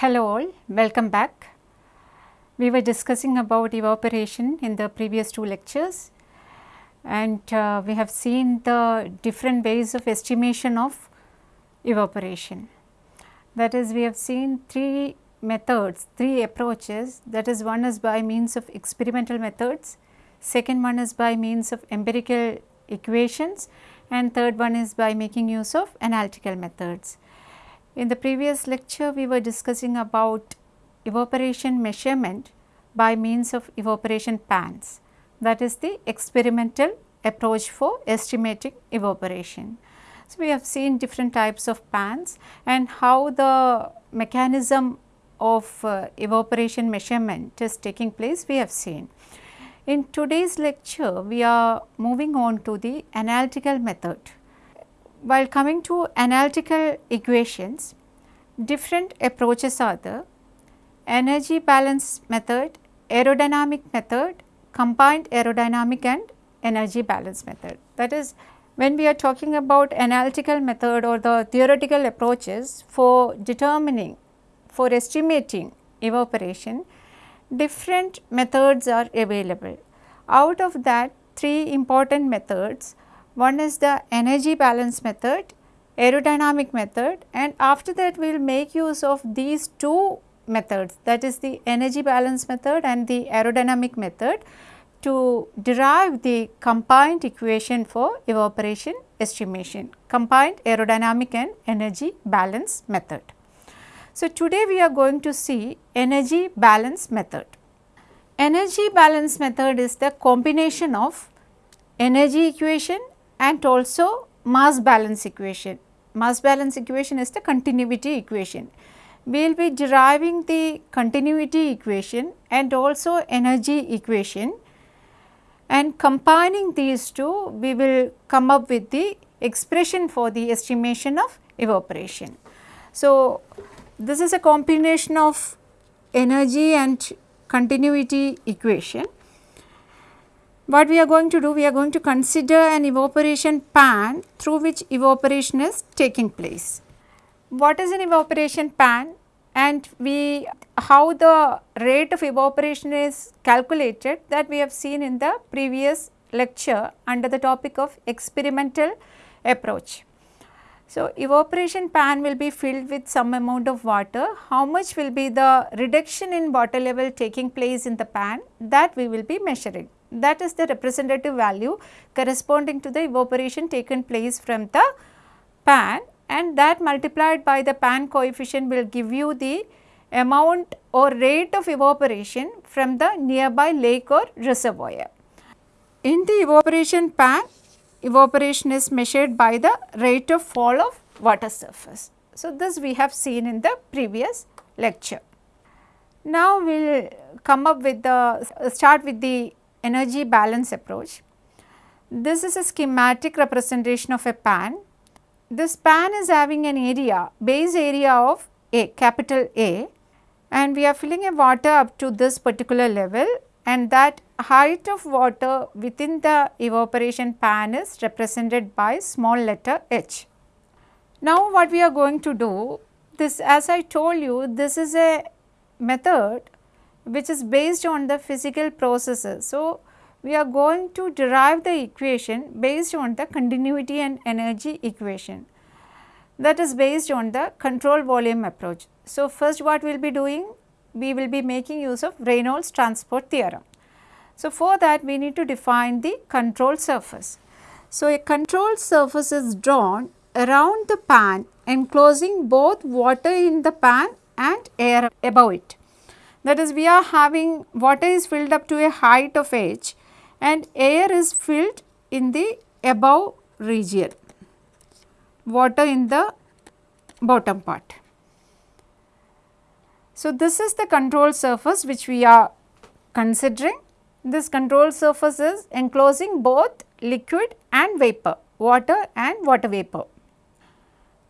Hello all, welcome back. We were discussing about evaporation in the previous two lectures and uh, we have seen the different ways of estimation of evaporation. That is we have seen three methods, three approaches that is one is by means of experimental methods, second one is by means of empirical equations and third one is by making use of analytical methods. In the previous lecture, we were discussing about evaporation measurement by means of evaporation pans. That is the experimental approach for estimating evaporation. So, we have seen different types of pans and how the mechanism of uh, evaporation measurement is taking place we have seen. In today's lecture, we are moving on to the analytical method while coming to analytical equations, different approaches are the energy balance method, aerodynamic method, combined aerodynamic and energy balance method. That is when we are talking about analytical method or the theoretical approaches for determining, for estimating evaporation, different methods are available. Out of that three important methods one is the energy balance method, aerodynamic method and after that we will make use of these two methods that is the energy balance method and the aerodynamic method to derive the combined equation for evaporation estimation, combined aerodynamic and energy balance method. So, today we are going to see energy balance method. Energy balance method is the combination of energy equation and also mass balance equation. Mass balance equation is the continuity equation. We will be deriving the continuity equation and also energy equation and combining these two we will come up with the expression for the estimation of evaporation. So, this is a combination of energy and continuity equation what we are going to do, we are going to consider an evaporation pan through which evaporation is taking place. What is an evaporation pan and we how the rate of evaporation is calculated that we have seen in the previous lecture under the topic of experimental approach. So, evaporation pan will be filled with some amount of water, how much will be the reduction in water level taking place in the pan that we will be measuring that is the representative value corresponding to the evaporation taken place from the pan and that multiplied by the pan coefficient will give you the amount or rate of evaporation from the nearby lake or reservoir. In the evaporation pan, evaporation is measured by the rate of fall of water surface. So, this we have seen in the previous lecture. Now, we will come up with the start with the energy balance approach. This is a schematic representation of a pan. This pan is having an area, base area of A, capital A and we are filling a water up to this particular level and that height of water within the evaporation pan is represented by small letter h. Now, what we are going to do, this as I told you, this is a method which is based on the physical processes. So, we are going to derive the equation based on the continuity and energy equation that is based on the control volume approach. So, first what we will be doing? We will be making use of Reynolds transport theorem. So, for that we need to define the control surface. So, a control surface is drawn around the pan enclosing both water in the pan and air above it. That is we are having water is filled up to a height of h and air is filled in the above region, water in the bottom part. So, this is the control surface which we are considering. This control surface is enclosing both liquid and vapor, water and water vapor.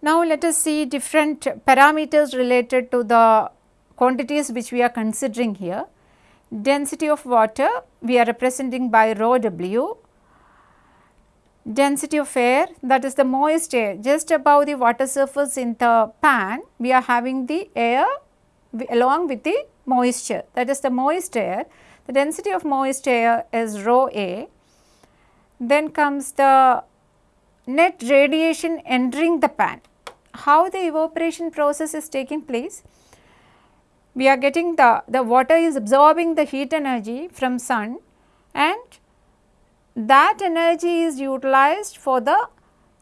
Now, let us see different parameters related to the quantities which we are considering here. Density of water we are representing by rho w, density of air that is the moist air just above the water surface in the pan we are having the air along with the moisture that is the moist air. The density of moist air is rho A. Then comes the net radiation entering the pan. How the evaporation process is taking place? We are getting the, the water is absorbing the heat energy from sun and that energy is utilized for the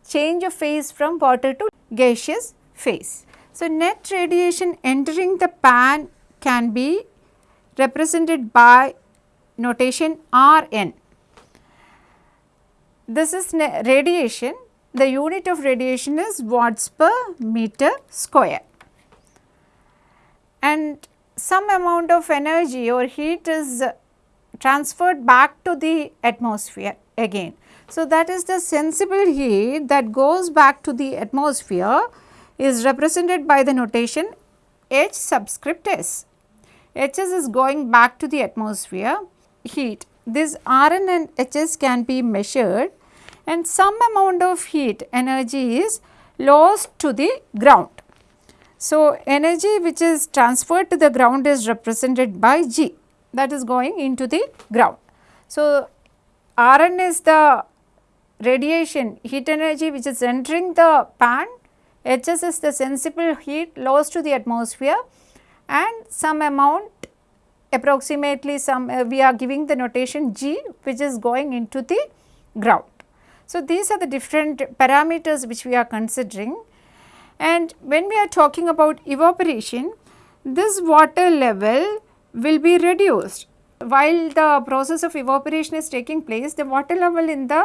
change of phase from water to gaseous phase. So, net radiation entering the pan can be represented by notation Rn. This is radiation, the unit of radiation is watts per meter square and some amount of energy or heat is transferred back to the atmosphere again. So, that is the sensible heat that goes back to the atmosphere is represented by the notation H subscript S. Hs is going back to the atmosphere heat. This Rn and Hs can be measured and some amount of heat energy is lost to the ground. So, energy which is transferred to the ground is represented by G that is going into the ground. So, Rn is the radiation heat energy which is entering the pan, Hs is the sensible heat lost to the atmosphere and some amount approximately some uh, we are giving the notation G which is going into the ground. So, these are the different parameters which we are considering and when we are talking about evaporation this water level will be reduced. While the process of evaporation is taking place the water level in the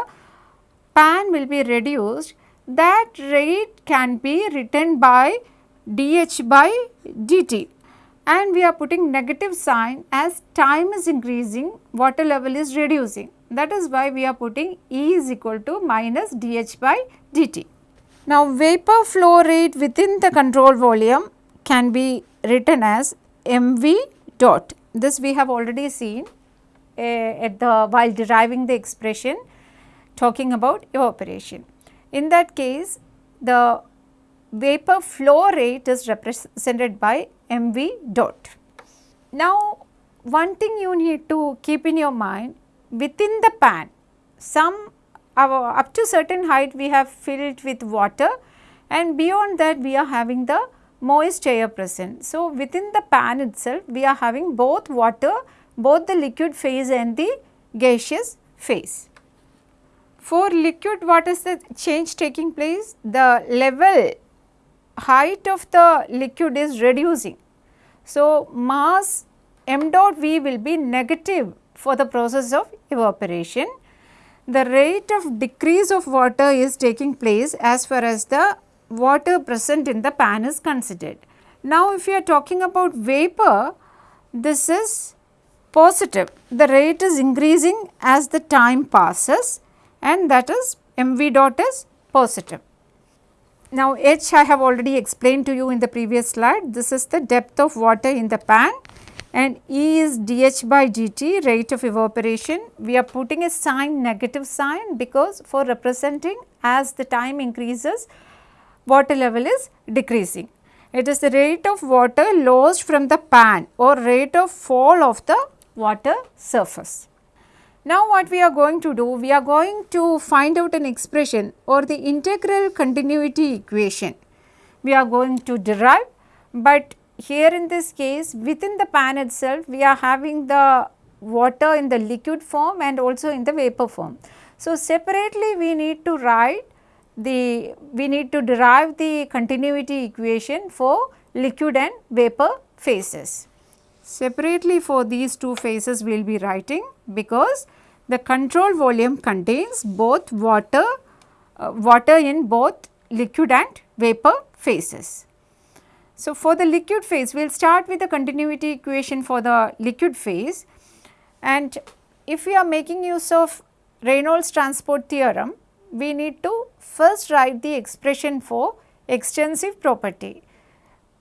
pan will be reduced that rate can be written by dH by dt and we are putting negative sign as time is increasing water level is reducing that is why we are putting E is equal to minus dH by dt. Now vapor flow rate within the control volume can be written as mv dot this we have already seen uh, at the while deriving the expression talking about evaporation. In that case the vapor flow rate is represented by mv dot. Now one thing you need to keep in your mind within the pan some uh, up to certain height we have filled with water and beyond that we are having the moist air present. So, within the pan itself we are having both water, both the liquid phase and the gaseous phase. For liquid what is the change taking place? The level height of the liquid is reducing. So, mass m dot v will be negative for the process of evaporation. The rate of decrease of water is taking place as far as the water present in the pan is considered. Now, if you are talking about vapor, this is positive. The rate is increasing as the time passes and that is mv dot is positive. Now, H I have already explained to you in the previous slide. This is the depth of water in the pan and E is dH by dt rate of evaporation. We are putting a sign negative sign because for representing as the time increases water level is decreasing. It is the rate of water lost from the pan or rate of fall of the water surface. Now what we are going to do? We are going to find out an expression or the integral continuity equation. We are going to derive, but here in this case within the pan itself we are having the water in the liquid form and also in the vapor form. So separately we need to write the we need to derive the continuity equation for liquid and vapor phases. Separately for these two phases we will be writing because the control volume contains both water, uh, water in both liquid and vapor phases. So, for the liquid phase we will start with the continuity equation for the liquid phase and if we are making use of Reynolds transport theorem we need to first write the expression for extensive property.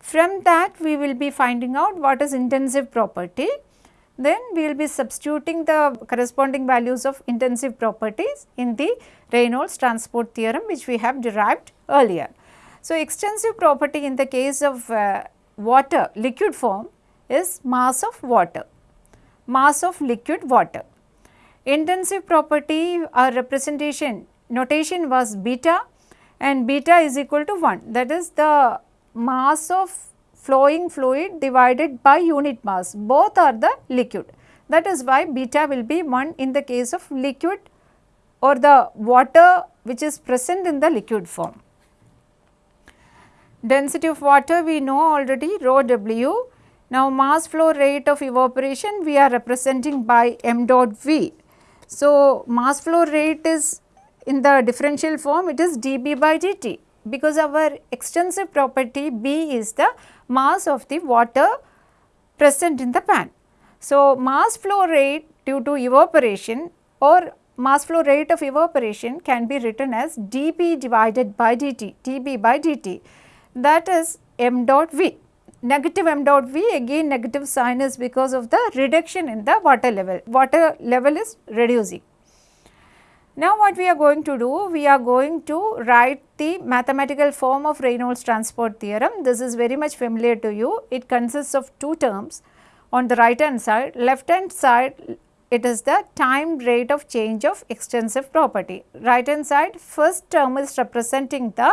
From that we will be finding out what is intensive property. Then we will be substituting the corresponding values of intensive properties in the Reynolds transport theorem which we have derived earlier. So, extensive property in the case of uh, water liquid form is mass of water, mass of liquid water. Intensive property or representation notation was beta and beta is equal to 1 that is the mass of flowing fluid divided by unit mass both are the liquid that is why beta will be 1 in the case of liquid or the water which is present in the liquid form. Density of water we know already rho w. Now mass flow rate of evaporation we are representing by m dot v. So mass flow rate is in the differential form it is dB by dt because our extensive property B is the mass of the water present in the pan. So, mass flow rate due to evaporation or mass flow rate of evaporation can be written as dB divided by dt, dB by dt that is m dot v. Negative m dot v again negative sign is because of the reduction in the water level, water level is reducing. Now what we are going to do? We are going to write the mathematical form of Reynolds transport theorem. This is very much familiar to you. It consists of two terms on the right hand side. Left hand side it is the time rate of change of extensive property. Right hand side first term is representing the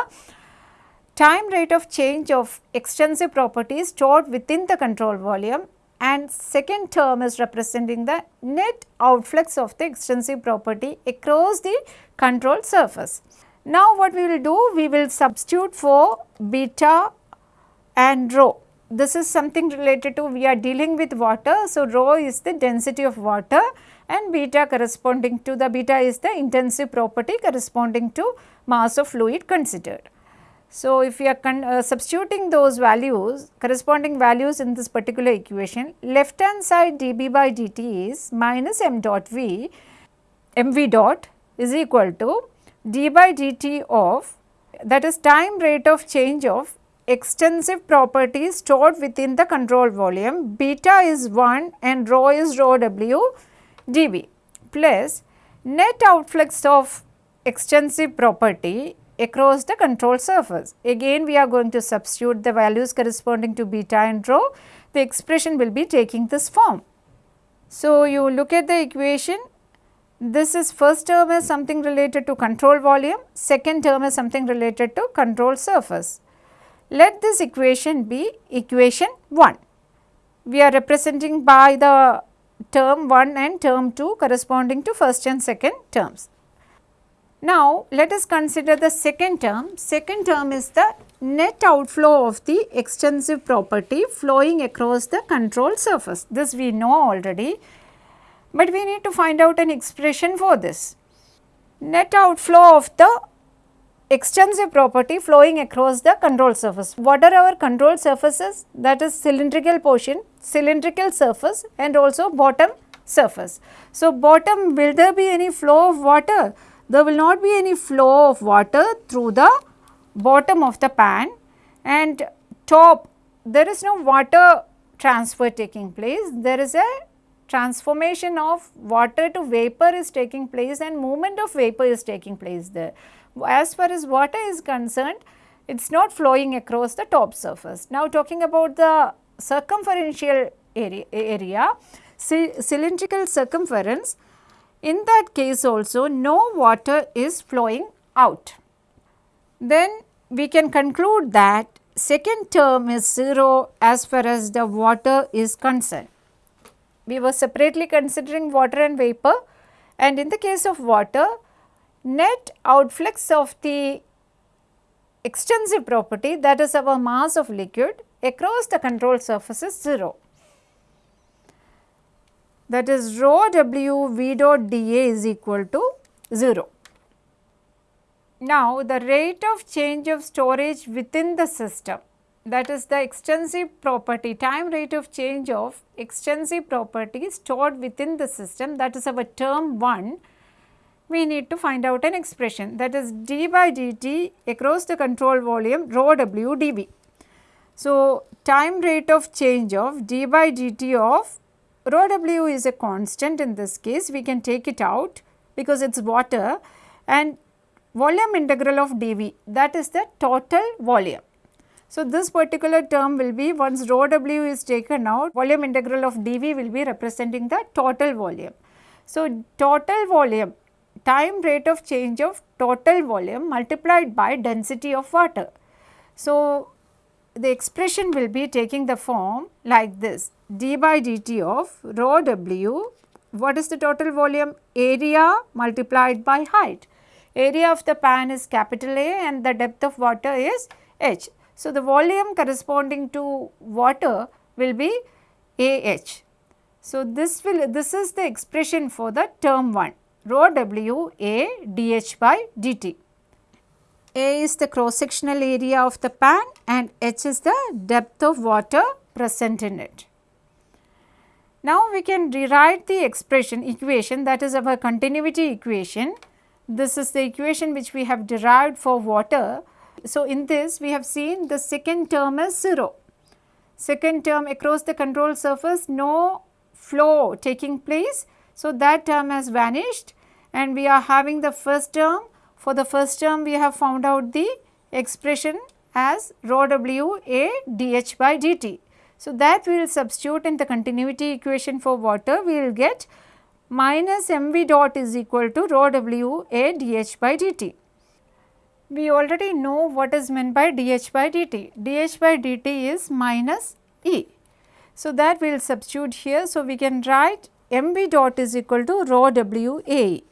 time rate of change of extensive property stored within the control volume and second term is representing the net outflux of the extensive property across the control surface. Now what we will do? We will substitute for beta and rho. This is something related to we are dealing with water. So, rho is the density of water and beta corresponding to the beta is the intensive property corresponding to mass of fluid considered. So, if we are uh, substituting those values corresponding values in this particular equation left hand side dB by dt is minus m dot v mv dot is equal to d by dt of that is time rate of change of extensive properties stored within the control volume beta is 1 and rho is rho w plus net outflux of extensive property across the control surface. Again we are going to substitute the values corresponding to beta and rho, the expression will be taking this form. So, you look at the equation, this is first term is something related to control volume, second term is something related to control surface. Let this equation be equation 1. We are representing by the term 1 and term 2 corresponding to first and second terms. Now, let us consider the second term. Second term is the net outflow of the extensive property flowing across the control surface. This we know already, but we need to find out an expression for this. Net outflow of the extensive property flowing across the control surface. What are our control surfaces? That is cylindrical portion, cylindrical surface and also bottom surface. So, bottom will there be any flow of water? There will not be any flow of water through the bottom of the pan and top there is no water transfer taking place. There is a transformation of water to vapor is taking place and movement of vapor is taking place there. As far as water is concerned, it is not flowing across the top surface. Now talking about the circumferential area, area cylindrical circumference, in that case also no water is flowing out. Then we can conclude that second term is 0 as far as the water is concerned. We were separately considering water and vapor and in the case of water net outflux of the extensive property that is our mass of liquid across the control surface is 0 that is rho w v dot dA is equal to 0. Now, the rate of change of storage within the system that is the extensive property time rate of change of extensive property stored within the system that is our term 1 we need to find out an expression that is d by dt across the control volume rho w dV. So, time rate of change of d by dt of rho w is a constant in this case we can take it out because it is water and volume integral of dV that is the total volume. So, this particular term will be once rho w is taken out volume integral of dV will be representing the total volume. So, total volume time rate of change of total volume multiplied by density of water. So, the expression will be taking the form like this d by dt of rho w what is the total volume? Area multiplied by height. Area of the pan is capital A and the depth of water is h. So the volume corresponding to water will be ah so this will this is the expression for the term 1 rho w a dh by dt. A is the cross sectional area of the pan and H is the depth of water present in it. Now we can rewrite the expression equation that is our continuity equation. This is the equation which we have derived for water. So in this we have seen the second term is 0. Second term across the control surface no flow taking place. So that term has vanished and we are having the first term for the first term we have found out the expression as rho w a dh by dt. So, that we will substitute in the continuity equation for water we will get minus mv dot is equal to rho w a dh by dt. We already know what is meant by dh by dt. dh by dt is minus e. So, that we will substitute here. So, we can write mv dot is equal to rho w a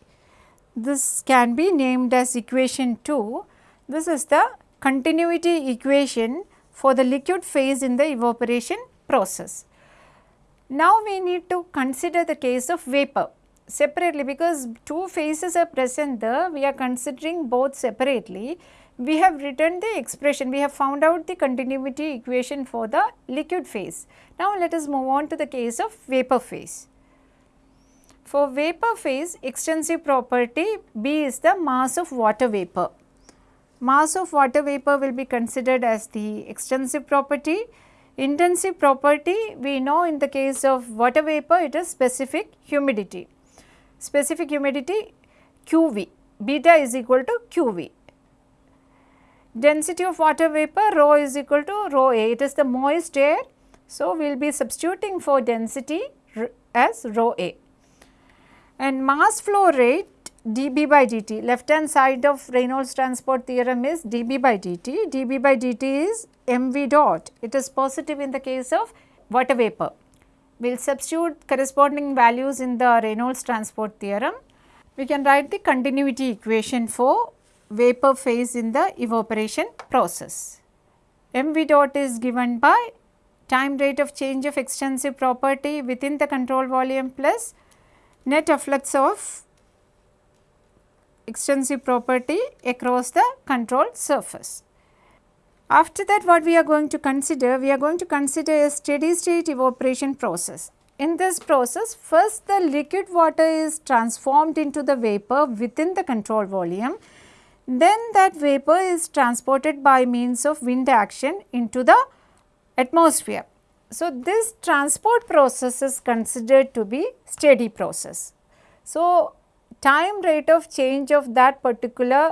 this can be named as equation 2. This is the continuity equation for the liquid phase in the evaporation process. Now, we need to consider the case of vapor separately because two phases are present there we are considering both separately. We have written the expression we have found out the continuity equation for the liquid phase. Now, let us move on to the case of vapor phase. For vapor phase extensive property B is the mass of water vapor. Mass of water vapor will be considered as the extensive property. Intensive property we know in the case of water vapor it is specific humidity. Specific humidity QV beta is equal to QV. Density of water vapor rho is equal to rho A it is the moist air. So, we will be substituting for density as rho A and mass flow rate dB by dt left hand side of Reynolds transport theorem is dB by dt, dB by dt is mv dot it is positive in the case of water vapor. We will substitute corresponding values in the Reynolds transport theorem. We can write the continuity equation for vapor phase in the evaporation process. mv dot is given by time rate of change of extensive property within the control volume plus net efflux of extensive property across the control surface. After that what we are going to consider? We are going to consider a steady state evaporation process. In this process first the liquid water is transformed into the vapor within the control volume then that vapor is transported by means of wind action into the atmosphere. So, this transport process is considered to be steady process. So, time rate of change of that particular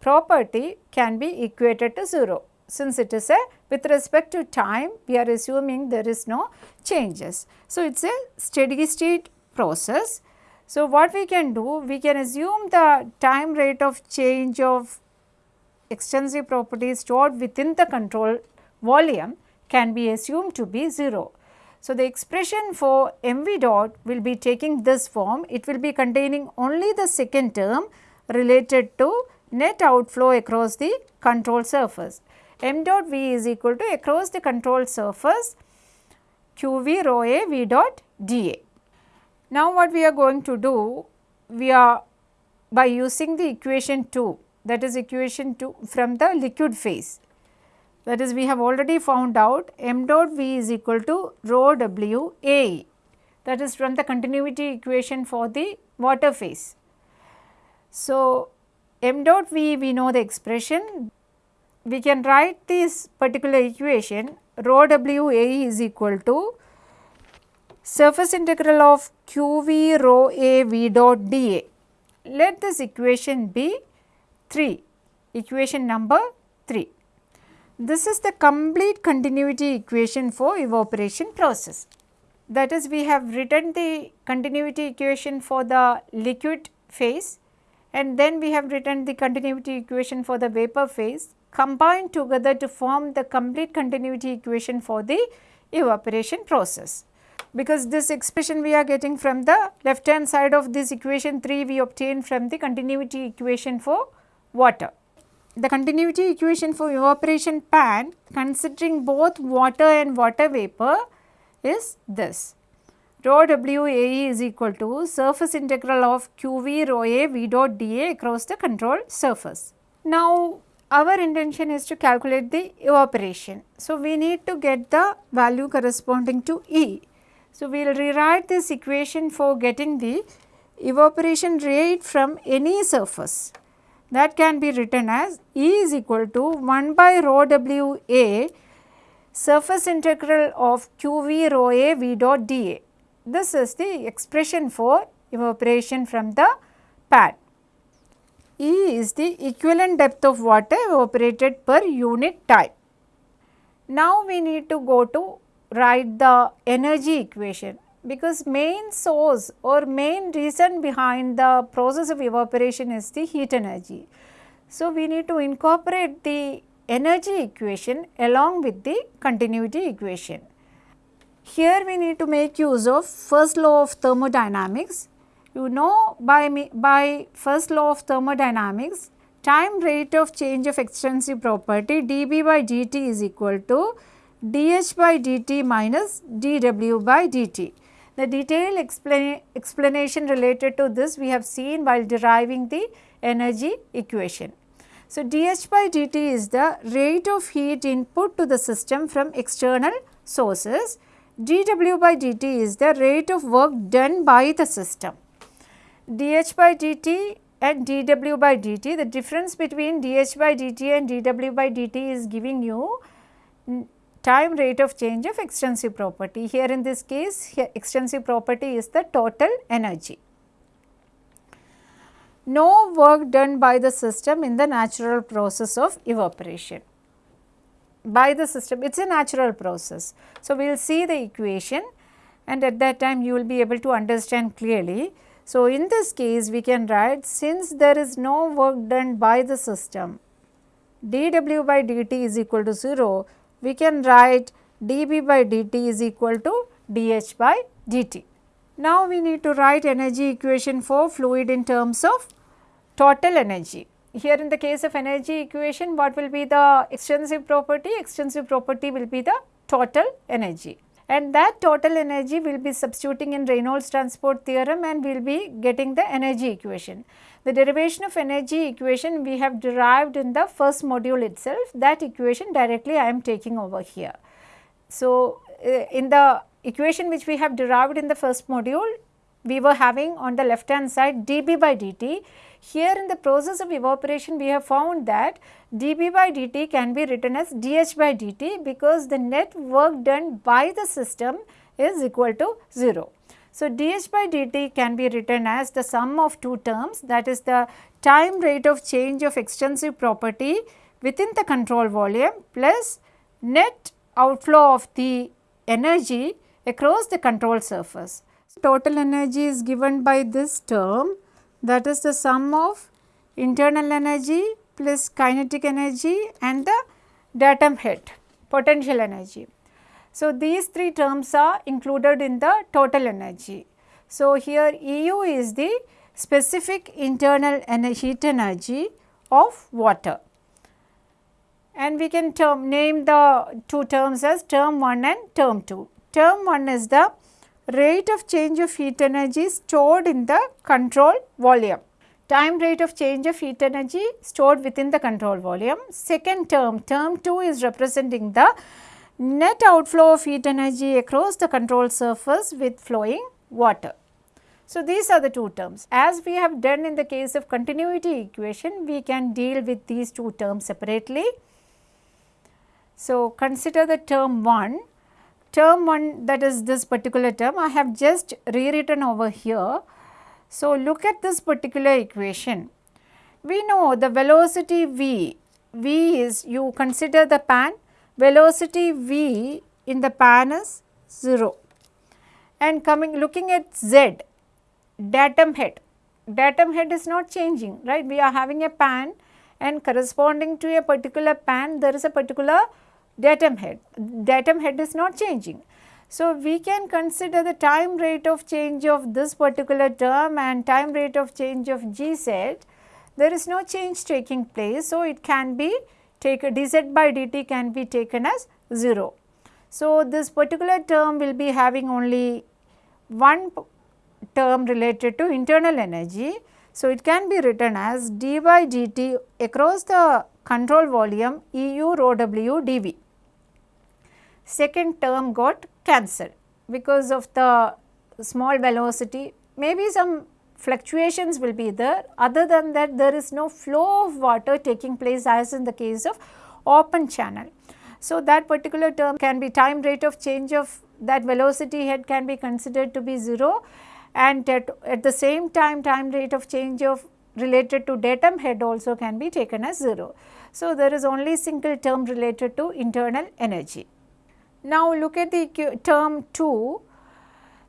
property can be equated to 0. Since it is a with respect to time we are assuming there is no changes. So, it is a steady state process. So, what we can do we can assume the time rate of change of extensive properties stored within the control volume can be assumed to be 0. So, the expression for mv dot will be taking this form, it will be containing only the second term related to net outflow across the control surface. m dot v is equal to across the control surface qv rho a v dot dA. Now, what we are going to do, we are by using the equation 2 that is equation 2 from the liquid phase that is we have already found out m dot v is equal to rho w a that is from the continuity equation for the water phase. So, m dot v we know the expression we can write this particular equation rho w a is equal to surface integral of q v rho a v dot dA. Let this equation be 3 equation number 3. This is the complete continuity equation for evaporation process. That is we have written the continuity equation for the liquid phase and then we have written the continuity equation for the vapor phase combined together to form the complete continuity equation for the evaporation process. Because this expression we are getting from the left hand side of this equation 3 we obtain from the continuity equation for water. The continuity equation for evaporation pan considering both water and water vapor is this rho W A e is equal to surface integral of q v rho a v dot d a across the control surface. Now, our intention is to calculate the evaporation. So, we need to get the value corresponding to E. So, we will rewrite this equation for getting the evaporation rate from any surface that can be written as E is equal to 1 by rho W A surface integral of q v rho a v dot d a. This is the expression for evaporation from the pad. E is the equivalent depth of water evaporated per unit time. Now we need to go to write the energy equation because main source or main reason behind the process of evaporation is the heat energy. So, we need to incorporate the energy equation along with the continuity equation. Here we need to make use of first law of thermodynamics. You know by, by first law of thermodynamics, time rate of change of extensive property dB by dt is equal to dH by dt minus dW by dt. The detailed explanation related to this we have seen while deriving the energy equation. So, dH by dt is the rate of heat input to the system from external sources dW by dt is the rate of work done by the system. dH by dt and dW by dt, the difference between dH by dt and dW by dt is giving you time rate of change of extensive property. Here in this case, here extrinsic property is the total energy. No work done by the system in the natural process of evaporation by the system, it is a natural process. So, we will see the equation and at that time you will be able to understand clearly. So, in this case we can write since there is no work done by the system dw by dt is equal to 0, we can write dB by dt is equal to dH by dt. Now, we need to write energy equation for fluid in terms of total energy here in the case of energy equation what will be the extensive property? Extensive property will be the total energy and that total energy will be substituting in Reynolds transport theorem and we will be getting the energy equation. The derivation of energy equation we have derived in the first module itself that equation directly I am taking over here. So, uh, in the equation which we have derived in the first module we were having on the left hand side dB by dt here in the process of evaporation we have found that dB by dt can be written as dH by dt because the net work done by the system is equal to 0. So, dH by dt can be written as the sum of two terms that is the time rate of change of extensive property within the control volume plus net outflow of the energy across the control surface. Total energy is given by this term that is the sum of internal energy plus kinetic energy and the datum head potential energy. So, these three terms are included in the total energy. So, here EU is the specific internal energy heat energy of water and we can term name the two terms as term 1 and term 2. Term 1 is the rate of change of heat energy stored in the control volume. Time rate of change of heat energy stored within the control volume. Second term, term 2 is representing the net outflow of heat energy across the control surface with flowing water. So, these are the two terms. As we have done in the case of continuity equation, we can deal with these two terms separately. So, consider the term 1 term 1 that is this particular term I have just rewritten over here. So, look at this particular equation. We know the velocity v V is you consider the pan velocity V in the pan is 0 and coming looking at Z datum head datum head is not changing right we are having a pan and corresponding to a particular pan there is a particular datum head datum head is not changing so, we can consider the time rate of change of this particular term and time rate of change of Gz, there is no change taking place. So, it can be taken dz by dt can be taken as 0. So, this particular term will be having only one term related to internal energy. So, it can be written as d by dt across the control volume EU rho w dV. Second term got cancelled because of the small velocity maybe some fluctuations will be there other than that there is no flow of water taking place as in the case of open channel. So, that particular term can be time rate of change of that velocity head can be considered to be 0 and at, at the same time time rate of change of related to datum head also can be taken as 0. So, there is only single term related to internal energy. Now look at the term 2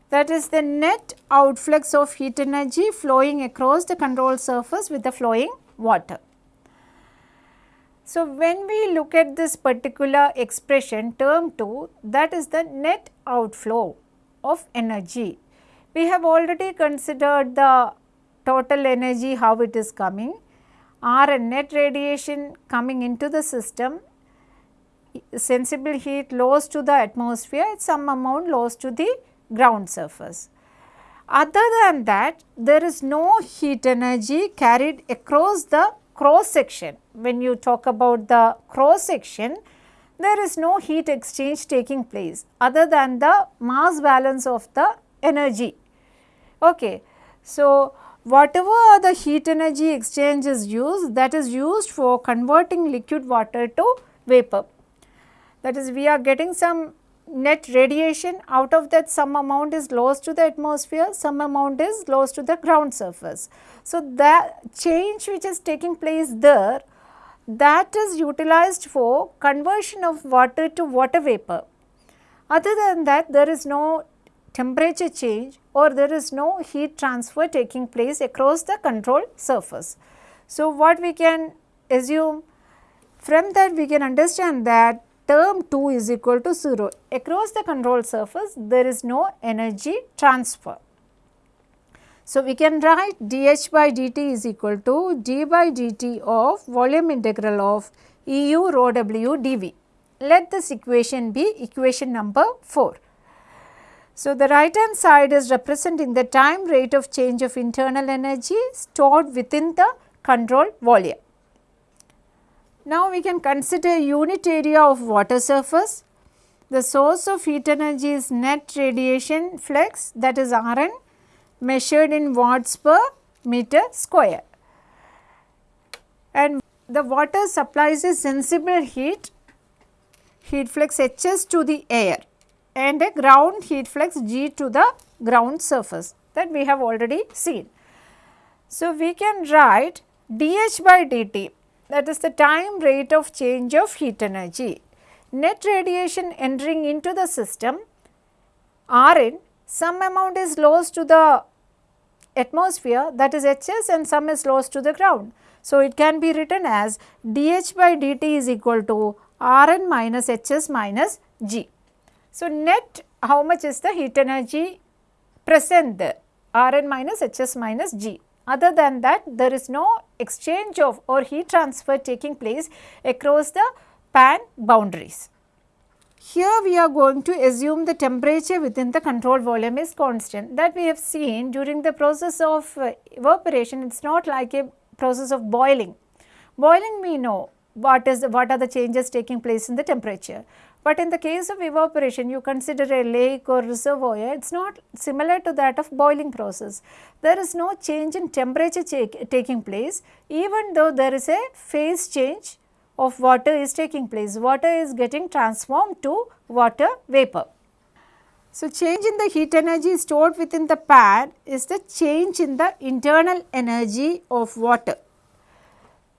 that is the net outflux of heat energy flowing across the control surface with the flowing water. So, when we look at this particular expression term 2 that is the net outflow of energy. We have already considered the total energy how it is coming R and net radiation coming into the system sensible heat lost to the atmosphere, some amount lost to the ground surface. Other than that, there is no heat energy carried across the cross section. When you talk about the cross section, there is no heat exchange taking place other than the mass balance of the energy. Okay. So, whatever the heat energy exchange is used that is used for converting liquid water to vapor that is we are getting some net radiation out of that some amount is lost to the atmosphere, some amount is lost to the ground surface. So, that change which is taking place there that is utilized for conversion of water to water vapor. Other than that there is no temperature change or there is no heat transfer taking place across the control surface. So, what we can assume from that we can understand that term 2 is equal to 0. Across the control surface there is no energy transfer. So, we can write dH by dt is equal to d by dt of volume integral of EU rho w dV. Let this equation be equation number 4. So, the right hand side is representing the time rate of change of internal energy stored within the control volume. Now, we can consider unit area of water surface. The source of heat energy is net radiation flux that is Rn measured in watts per meter square. And the water supplies a sensible heat, heat flux Hs to the air and a ground heat flux G to the ground surface that we have already seen. So, we can write dH by dt that is the time rate of change of heat energy. Net radiation entering into the system Rn some amount is lost to the atmosphere that is Hs and some is lost to the ground. So, it can be written as dH by dt is equal to Rn minus Hs minus G. So, net how much is the heat energy present there Rn minus Hs minus G. Other than that there is no exchange of or heat transfer taking place across the pan boundaries. Here we are going to assume the temperature within the control volume is constant that we have seen during the process of uh, evaporation it is not like a process of boiling. Boiling we know what is what are the changes taking place in the temperature. But in the case of evaporation, you consider a lake or reservoir, it is not similar to that of boiling process. There is no change in temperature taking place, even though there is a phase change of water is taking place. Water is getting transformed to water vapor. So, change in the heat energy stored within the pan is the change in the internal energy of water.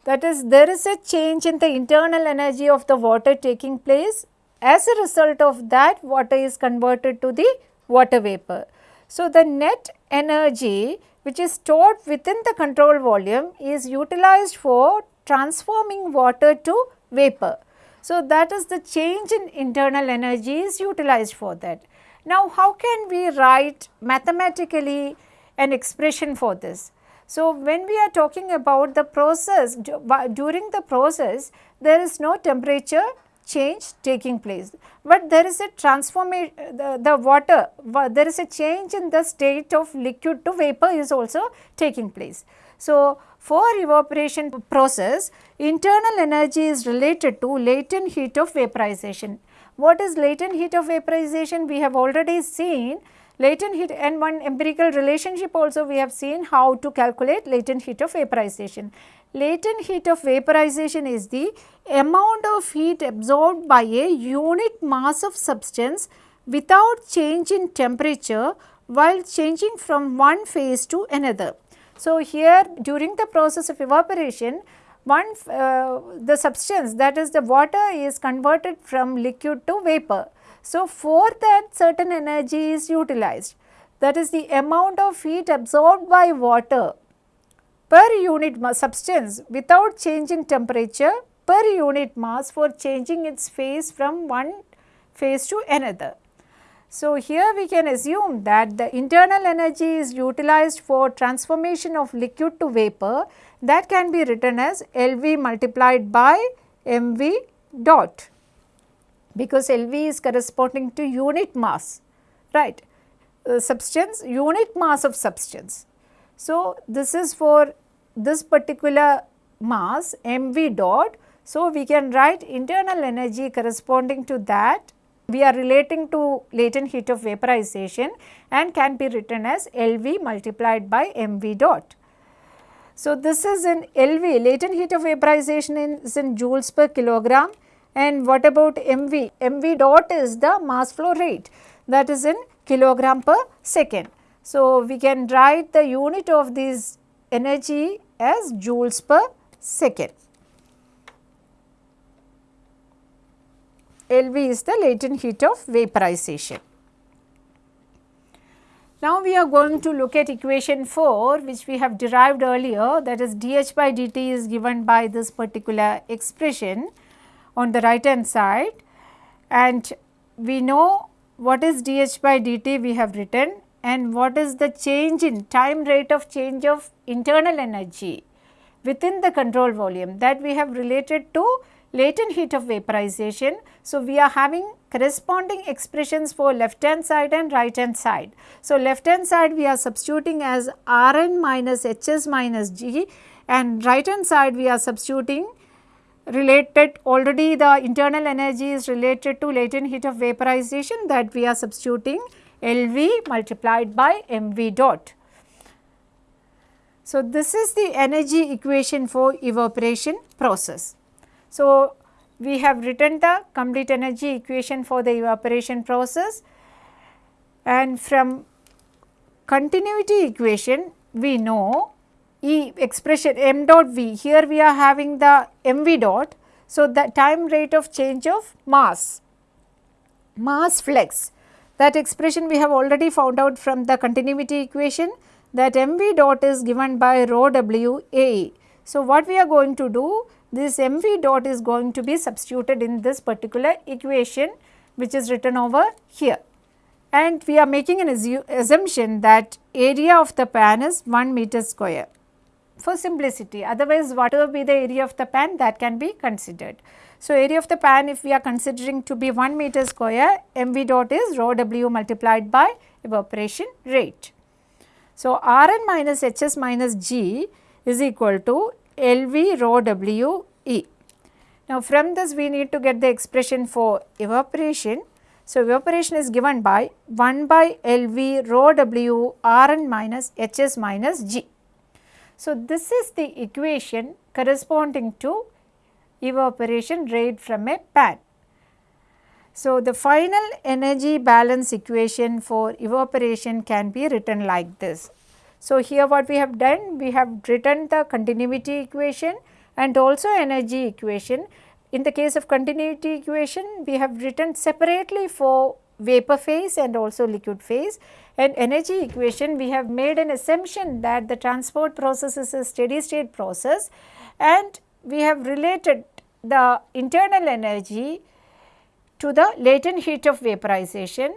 that is there is a change in the internal energy of the water taking place as a result of that water is converted to the water vapor. So, the net energy which is stored within the control volume is utilized for transforming water to vapor. So, that is the change in internal energy is utilized for that. Now, how can we write mathematically an expression for this? So, when we are talking about the process during the process there is no temperature change taking place, but there is a transformation the, the water there is a change in the state of liquid to vapor is also taking place. So, for evaporation process internal energy is related to latent heat of vaporization. What is latent heat of vaporization? We have already seen latent heat and one empirical relationship also we have seen how to calculate latent heat of vaporization. Latent heat of vaporization is the amount of heat absorbed by a unit mass of substance without change in temperature while changing from one phase to another. So, here during the process of evaporation one uh, the substance that is the water is converted from liquid to vapor. So, for that certain energy is utilized that is the amount of heat absorbed by water per unit mass substance without changing temperature per unit mass for changing its phase from one phase to another. So, here we can assume that the internal energy is utilized for transformation of liquid to vapor that can be written as LV multiplied by MV dot because LV is corresponding to unit mass right uh, substance unit mass of substance. So, this is for this particular mass mv dot. So, we can write internal energy corresponding to that we are relating to latent heat of vaporization and can be written as LV multiplied by mv dot. So, this is in LV latent heat of vaporization is in joules per kilogram and what about mv? mv dot is the mass flow rate that is in kilogram per second. So, we can write the unit of these energy as joules per second. LV is the latent heat of vaporization. Now, we are going to look at equation 4 which we have derived earlier that is dH by dt is given by this particular expression on the right hand side and we know what is dH by dt we have written and what is the change in time rate of change of internal energy within the control volume that we have related to latent heat of vaporization. So, we are having corresponding expressions for left hand side and right hand side. So, left hand side we are substituting as Rn minus Hs minus G and right hand side we are substituting related already the internal energy is related to latent heat of vaporization that we are substituting LV multiplied by MV dot. So, this is the energy equation for evaporation process. So, we have written the complete energy equation for the evaporation process and from continuity equation we know E expression m dot v here we are having the mv dot. So, the time rate of change of mass, mass flux that expression we have already found out from the continuity equation. That mv dot is given by rho w a. So, what we are going to do this mv dot is going to be substituted in this particular equation which is written over here. And we are making an assumption that area of the pan is 1 meter square for simplicity otherwise whatever be the area of the pan that can be considered. So, area of the pan if we are considering to be 1 meter square mv dot is rho w multiplied by evaporation rate. So, Rn minus Hs minus G is equal to Lv rho w E. Now, from this we need to get the expression for evaporation. So, evaporation is given by 1 by Lv rho w Rn minus Hs minus G. So, this is the equation corresponding to evaporation rate from a pan. So, the final energy balance equation for evaporation can be written like this. So, here what we have done, we have written the continuity equation and also energy equation. In the case of continuity equation, we have written separately for vapor phase and also liquid phase and energy equation we have made an assumption that the transport process is a steady state process and we have related the internal energy to the latent heat of vaporization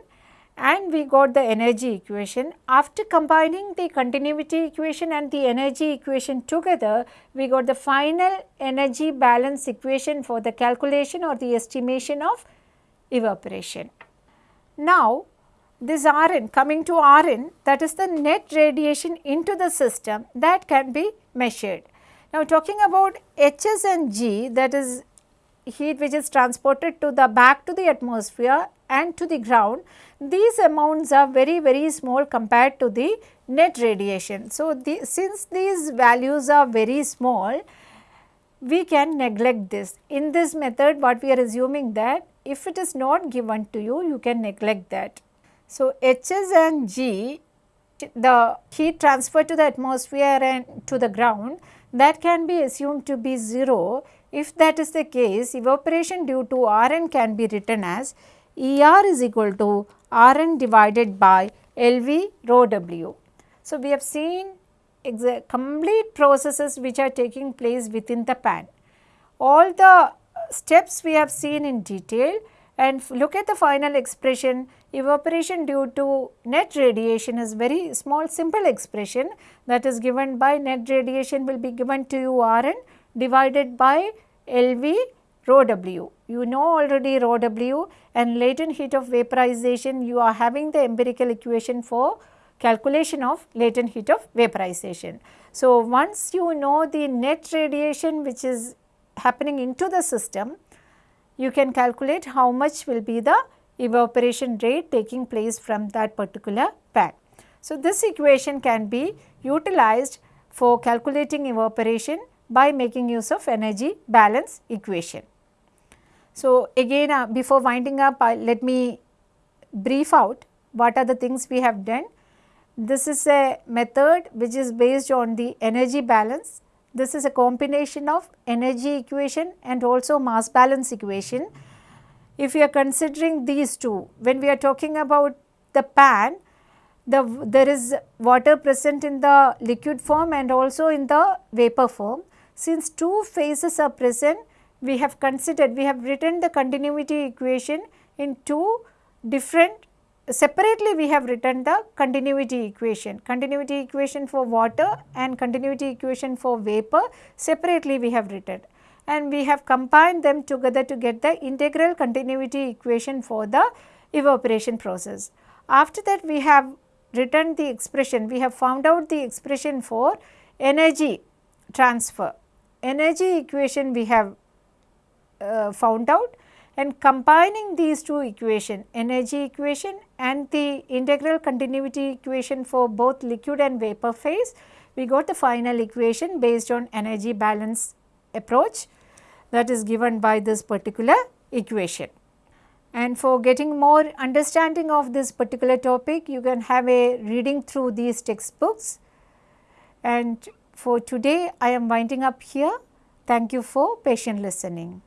and we got the energy equation. After combining the continuity equation and the energy equation together, we got the final energy balance equation for the calculation or the estimation of evaporation. Now, this Rn coming to Rn that is the net radiation into the system that can be measured. Now, talking about Hs and G that is heat which is transported to the back to the atmosphere and to the ground, these amounts are very very small compared to the net radiation. So, the, since these values are very small, we can neglect this. In this method what we are assuming that if it is not given to you, you can neglect that. So, Hs and G the heat transferred to the atmosphere and to the ground that can be assumed to be 0. If that is the case evaporation due to Rn can be written as Er is equal to Rn divided by Lv rho W. So, we have seen complete processes which are taking place within the pan. All the steps we have seen in detail and look at the final expression evaporation due to net radiation is very small simple expression that is given by net radiation will be given to you Rn divided by Lv rho W. You know already rho W and latent heat of vaporization you are having the empirical equation for calculation of latent heat of vaporization. So, once you know the net radiation which is happening into the system, you can calculate how much will be the evaporation rate taking place from that particular pan. So, this equation can be utilized for calculating evaporation by making use of energy balance equation. So, again uh, before winding up let me brief out what are the things we have done. This is a method which is based on the energy balance this is a combination of energy equation and also mass balance equation. If we are considering these two, when we are talking about the pan, the, there is water present in the liquid form and also in the vapor form. Since two phases are present, we have considered, we have written the continuity equation in two different separately we have written the continuity equation, continuity equation for water and continuity equation for vapor separately we have written and we have combined them together to get the integral continuity equation for the evaporation process. After that we have written the expression, we have found out the expression for energy transfer. Energy equation we have uh, found out and combining these two equation energy equation and the integral continuity equation for both liquid and vapor phase we got the final equation based on energy balance approach that is given by this particular equation. And for getting more understanding of this particular topic you can have a reading through these textbooks and for today I am winding up here. Thank you for patient listening.